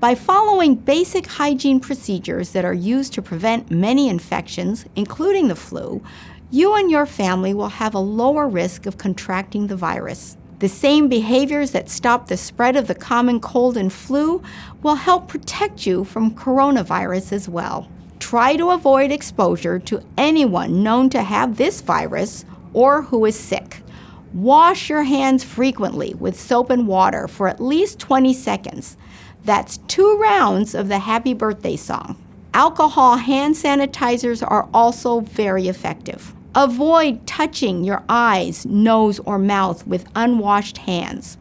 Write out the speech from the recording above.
By following basic hygiene procedures that are used to prevent many infections, including the flu, you and your family will have a lower risk of contracting the virus. The same behaviors that stop the spread of the common cold and flu will help protect you from coronavirus as well. Try to avoid exposure to anyone known to have this virus or who is sick. Wash your hands frequently with soap and water for at least 20 seconds. That's two rounds of the happy birthday song. Alcohol hand sanitizers are also very effective. Avoid touching your eyes, nose, or mouth with unwashed hands.